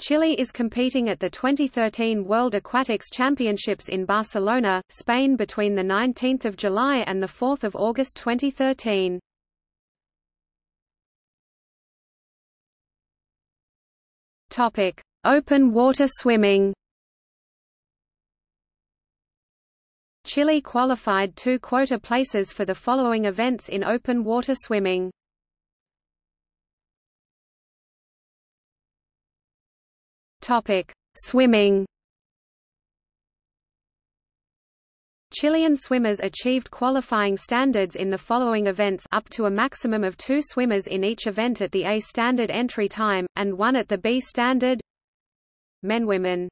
Chile is competing at the 2013 World Aquatics Championships in Barcelona, Spain between 19 July and 4 August 2013. Open water swimming Chile qualified two quota places for the following events in open water swimming. Topic: Swimming. Chilean swimmers achieved qualifying standards in the following events up to a maximum of two swimmers in each event at the A standard entry time, and one at the B standard Men Women